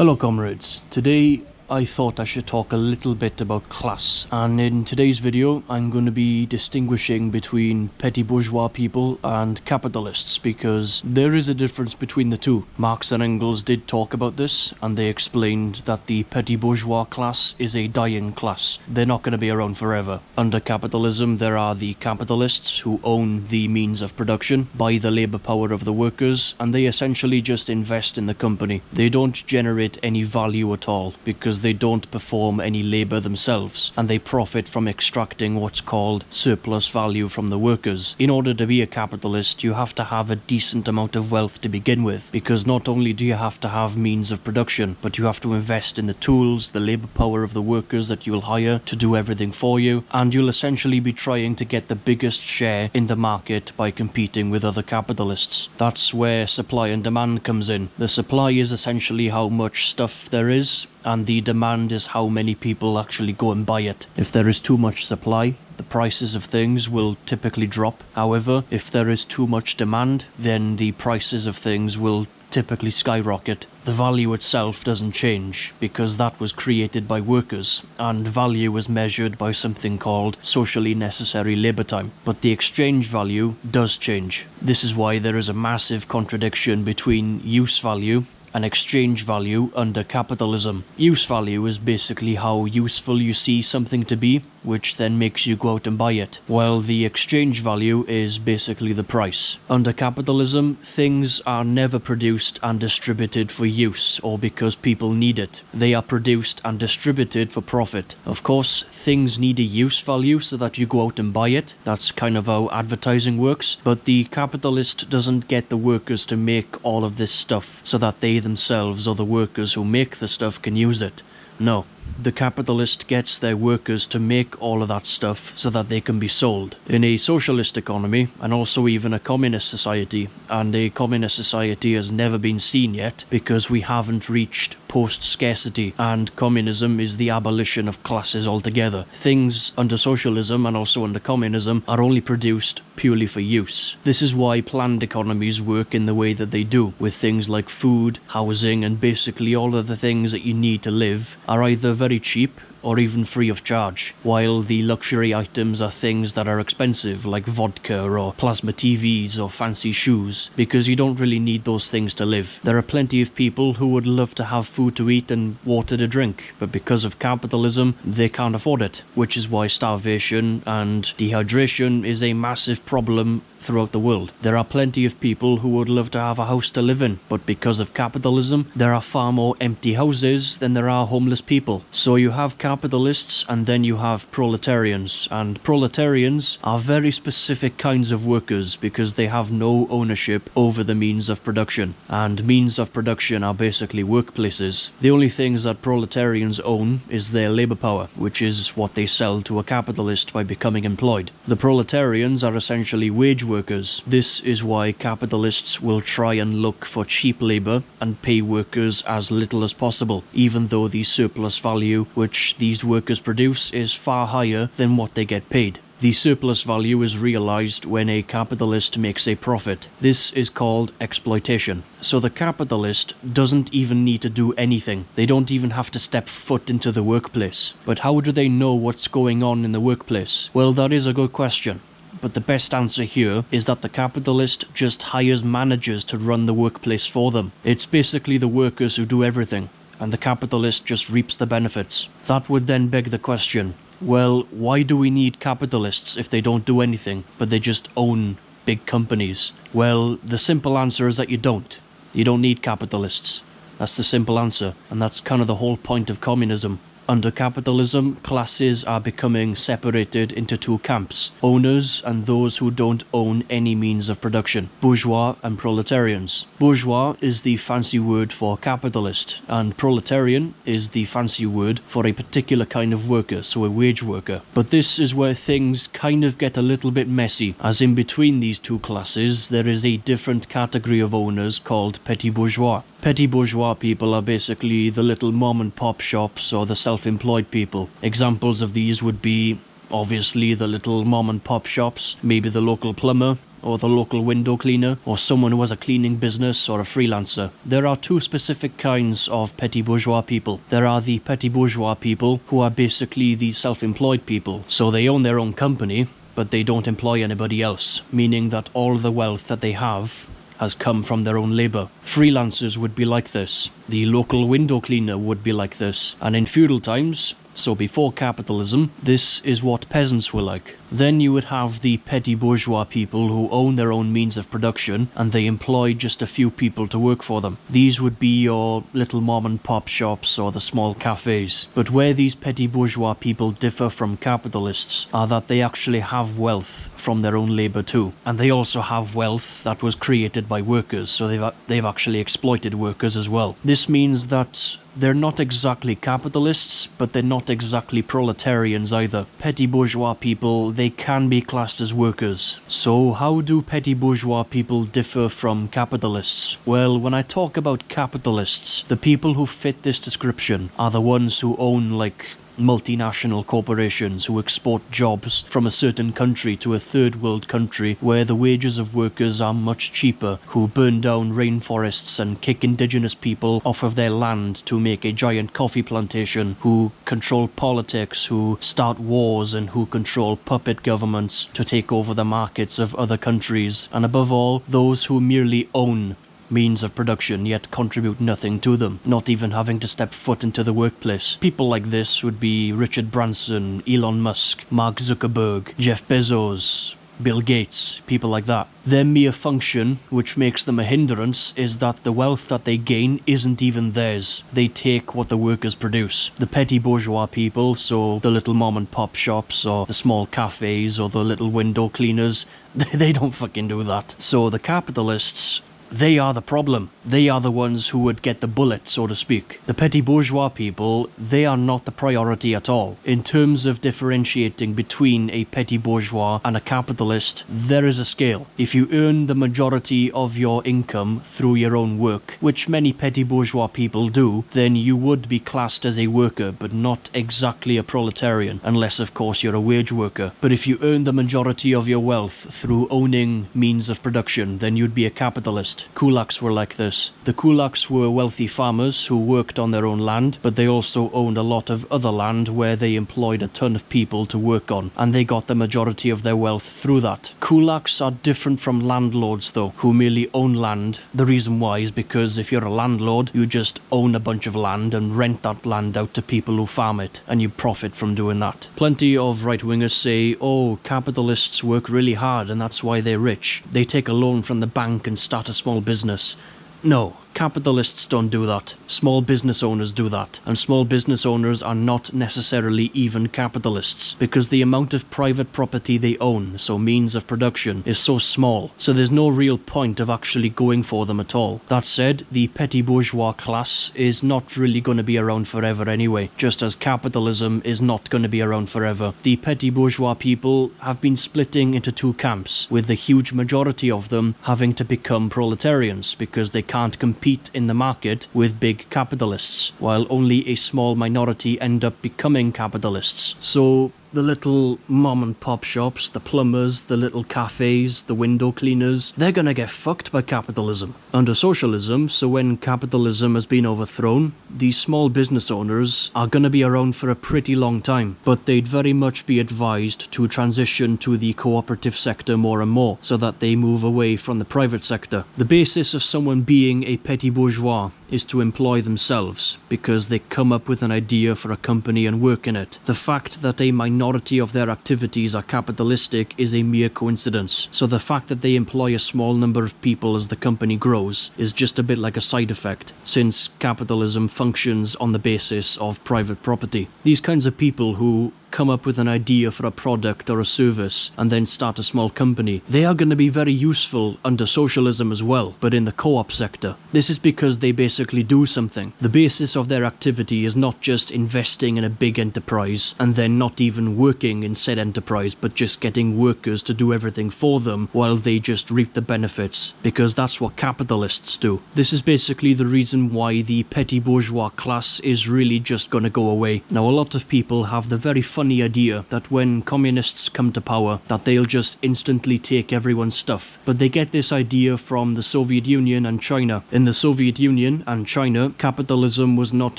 Hello comrades, today I thought I should talk a little bit about class and in today's video I'm going to be distinguishing between petty bourgeois people and capitalists because there is a difference between the two. Marx and Engels did talk about this and they explained that the petty bourgeois class is a dying class. They're not going to be around forever. Under capitalism there are the capitalists who own the means of production, buy the labour power of the workers and they essentially just invest in the company. They don't generate any value at all because they don't perform any labour themselves and they profit from extracting what's called surplus value from the workers. In order to be a capitalist you have to have a decent amount of wealth to begin with because not only do you have to have means of production but you have to invest in the tools, the labour power of the workers that you'll hire to do everything for you and you'll essentially be trying to get the biggest share in the market by competing with other capitalists. That's where supply and demand comes in. The supply is essentially how much stuff there is and the demand is how many people actually go and buy it. If there is too much supply, the prices of things will typically drop. However, if there is too much demand, then the prices of things will typically skyrocket. The value itself doesn't change because that was created by workers and value is measured by something called socially necessary labour time. But the exchange value does change. This is why there is a massive contradiction between use value an exchange value under capitalism. Use value is basically how useful you see something to be, which then makes you go out and buy it, while the exchange value is basically the price. Under capitalism, things are never produced and distributed for use or because people need it. They are produced and distributed for profit. Of course, things need a use value so that you go out and buy it. That's kind of how advertising works, but the capitalist doesn't get the workers to make all of this stuff so that they themselves or the workers who make the stuff can use it. No, the capitalist gets their workers to make all of that stuff so that they can be sold. In a socialist economy, and also even a communist society, and a communist society has never been seen yet because we haven't reached post-scarcity and communism is the abolition of classes altogether. Things under socialism and also under communism are only produced purely for use. This is why planned economies work in the way that they do, with things like food, housing and basically all of the things that you need to live are either very cheap or even free of charge, while the luxury items are things that are expensive like vodka or plasma TVs or fancy shoes, because you don't really need those things to live. There are plenty of people who would love to have food to eat and water to drink, but because of capitalism, they can't afford it, which is why starvation and dehydration is a massive problem throughout the world. There are plenty of people who would love to have a house to live in, but because of capitalism, there are far more empty houses than there are homeless people. So you have capitalists and then you have proletarians, and proletarians are very specific kinds of workers because they have no ownership over the means of production, and means of production are basically workplaces. The only things that proletarians own is their labour power, which is what they sell to a capitalist by becoming employed. The proletarians are essentially wage workers. This is why capitalists will try and look for cheap labour and pay workers as little as possible, even though the surplus value which these workers produce is far higher than what they get paid. The surplus value is realized when a capitalist makes a profit. This is called exploitation. So the capitalist doesn't even need to do anything. They don't even have to step foot into the workplace. But how do they know what's going on in the workplace? Well, that is a good question but the best answer here is that the capitalist just hires managers to run the workplace for them. It's basically the workers who do everything, and the capitalist just reaps the benefits. That would then beg the question, well, why do we need capitalists if they don't do anything, but they just own big companies? Well, the simple answer is that you don't. You don't need capitalists. That's the simple answer, and that's kind of the whole point of communism. Under capitalism, classes are becoming separated into two camps, owners and those who don't own any means of production, bourgeois and proletarians. Bourgeois is the fancy word for capitalist, and proletarian is the fancy word for a particular kind of worker, so a wage worker. But this is where things kind of get a little bit messy, as in between these two classes there is a different category of owners called petit bourgeois. Petty bourgeois people are basically the little mom and pop shops or the self-employed people. Examples of these would be obviously the little mom and pop shops, maybe the local plumber, or the local window cleaner, or someone who has a cleaning business or a freelancer. There are two specific kinds of petty bourgeois people. There are the petty bourgeois people who are basically the self-employed people. So they own their own company, but they don't employ anybody else, meaning that all the wealth that they have has come from their own labour. Freelancers would be like this. The local window cleaner would be like this. And in feudal times, so before capitalism, this is what peasants were like. Then you would have the petty bourgeois people who own their own means of production and they employ just a few people to work for them. These would be your little mom and pop shops or the small cafes. But where these petty bourgeois people differ from capitalists are that they actually have wealth from their own labour too. And they also have wealth that was created by workers, so they've, they've actually exploited workers as well. This means that they're not exactly capitalists, but they're not exactly proletarians either. Petty bourgeois people, they can be classed as workers. So how do petty bourgeois people differ from capitalists? Well, when I talk about capitalists, the people who fit this description are the ones who own like multinational corporations who export jobs from a certain country to a third world country where the wages of workers are much cheaper, who burn down rainforests and kick indigenous people off of their land to make a giant coffee plantation, who control politics, who start wars and who control puppet governments to take over the markets of other countries, and above all, those who merely own means of production yet contribute nothing to them, not even having to step foot into the workplace. People like this would be Richard Branson, Elon Musk, Mark Zuckerberg, Jeff Bezos, Bill Gates, people like that. Their mere function, which makes them a hindrance, is that the wealth that they gain isn't even theirs. They take what the workers produce. The petty bourgeois people, so the little mom and pop shops, or the small cafes, or the little window cleaners, they don't fucking do that. So the capitalists they are the problem. They are the ones who would get the bullet, so to speak. The petty bourgeois people, they are not the priority at all. In terms of differentiating between a petty bourgeois and a capitalist, there is a scale. If you earn the majority of your income through your own work, which many petty bourgeois people do, then you would be classed as a worker, but not exactly a proletarian, unless of course you're a wage worker. But if you earn the majority of your wealth through owning means of production, then you'd be a capitalist. Kulaks were like this. The kulaks were wealthy farmers who worked on their own land, but they also owned a lot of other land where they employed a ton of people to work on, and they got the majority of their wealth through that. Kulaks are different from landlords though, who merely own land. The reason why is because if you're a landlord, you just own a bunch of land and rent that land out to people who farm it, and you profit from doing that. Plenty of right-wingers say, oh, capitalists work really hard and that's why they're rich. They take a loan from the bank and start a small small business. No, Capitalists don't do that. Small business owners do that. And small business owners are not necessarily even capitalists because the amount of private property they own, so means of production, is so small. So there's no real point of actually going for them at all. That said, the petty bourgeois class is not really going to be around forever anyway, just as capitalism is not going to be around forever. The petty bourgeois people have been splitting into two camps, with the huge majority of them having to become proletarians because they can't compete compete in the market with big capitalists, while only a small minority end up becoming capitalists. So the little mom and pop shops, the plumbers, the little cafes, the window cleaners, they're gonna get fucked by capitalism. Under socialism, so when capitalism has been overthrown, these small business owners are gonna be around for a pretty long time, but they'd very much be advised to transition to the cooperative sector more and more, so that they move away from the private sector. The basis of someone being a petty bourgeois is to employ themselves, because they come up with an idea for a company and work in it. The fact that a minority of their activities are capitalistic is a mere coincidence, so the fact that they employ a small number of people as the company grows is just a bit like a side effect, since capitalism functions on the basis of private property. These kinds of people who come up with an idea for a product or a service and then start a small company. They are going to be very useful under socialism as well, but in the co-op sector. This is because they basically do something. The basis of their activity is not just investing in a big enterprise and then not even working in said enterprise, but just getting workers to do everything for them while they just reap the benefits, because that's what capitalists do. This is basically the reason why the petty bourgeois class is really just going to go away. Now, a lot of people have the very funny idea that when communists come to power that they'll just instantly take everyone's stuff. But they get this idea from the Soviet Union and China. In the Soviet Union and China, capitalism was not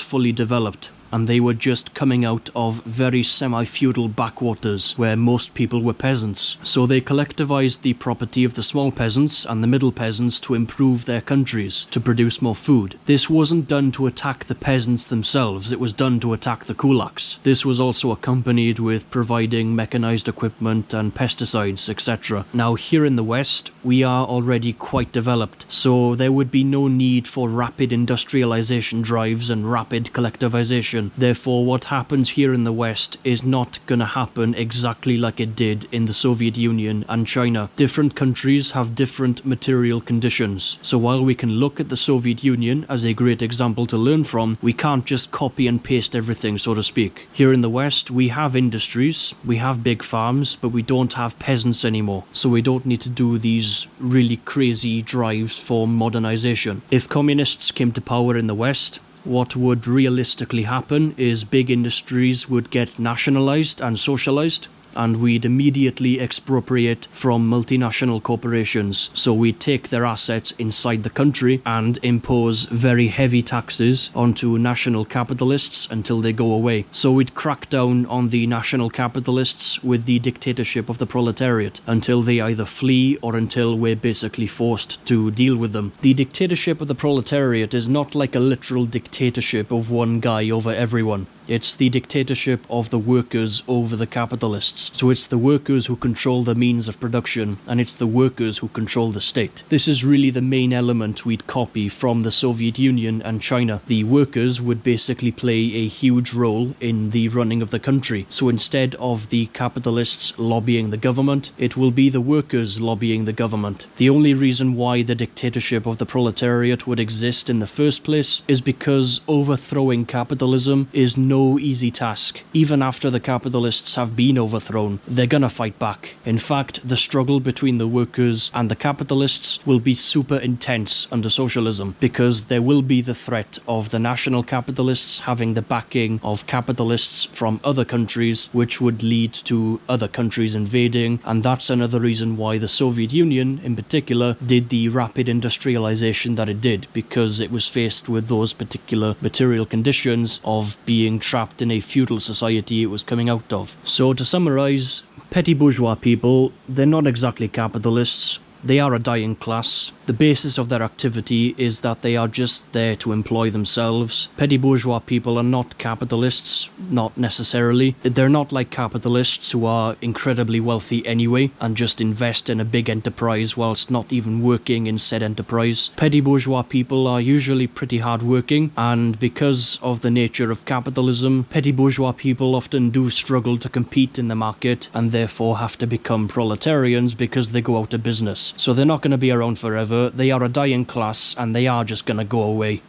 fully developed and they were just coming out of very semi-feudal backwaters where most people were peasants. So they collectivized the property of the small peasants and the middle peasants to improve their countries, to produce more food. This wasn't done to attack the peasants themselves, it was done to attack the kulaks. This was also accompanied with providing mechanized equipment and pesticides, etc. Now here in the West, we are already quite developed, so there would be no need for rapid industrialization drives and rapid collectivization Therefore, what happens here in the West is not going to happen exactly like it did in the Soviet Union and China. Different countries have different material conditions. So while we can look at the Soviet Union as a great example to learn from, we can't just copy and paste everything, so to speak. Here in the West, we have industries, we have big farms, but we don't have peasants anymore. So we don't need to do these really crazy drives for modernization. If communists came to power in the West, what would realistically happen is big industries would get nationalized and socialized and we'd immediately expropriate from multinational corporations. So we'd take their assets inside the country and impose very heavy taxes onto national capitalists until they go away. So we'd crack down on the national capitalists with the dictatorship of the proletariat until they either flee or until we're basically forced to deal with them. The dictatorship of the proletariat is not like a literal dictatorship of one guy over everyone. It's the dictatorship of the workers over the capitalists. So it's the workers who control the means of production, and it's the workers who control the state. This is really the main element we'd copy from the Soviet Union and China. The workers would basically play a huge role in the running of the country. So instead of the capitalists lobbying the government, it will be the workers lobbying the government. The only reason why the dictatorship of the proletariat would exist in the first place is because overthrowing capitalism is no easy task. Even after the capitalists have been overthrown, they're gonna fight back. In fact, the struggle between the workers and the capitalists will be super intense under socialism because there will be the threat of the national capitalists having the backing of capitalists from other countries, which would lead to other countries invading. And that's another reason why the Soviet Union, in particular, did the rapid industrialization that it did because it was faced with those particular material conditions of being trapped in a feudal society it was coming out of. So to summarise, petty bourgeois people, they're not exactly capitalists, they are a dying class. The basis of their activity is that they are just there to employ themselves. Petty bourgeois people are not capitalists, not necessarily. They're not like capitalists who are incredibly wealthy anyway and just invest in a big enterprise whilst not even working in said enterprise. Petty bourgeois people are usually pretty hardworking and because of the nature of capitalism, petty bourgeois people often do struggle to compete in the market and therefore have to become proletarians because they go out of business. So they're not going to be around forever. They are a dying class and they are just going to go away.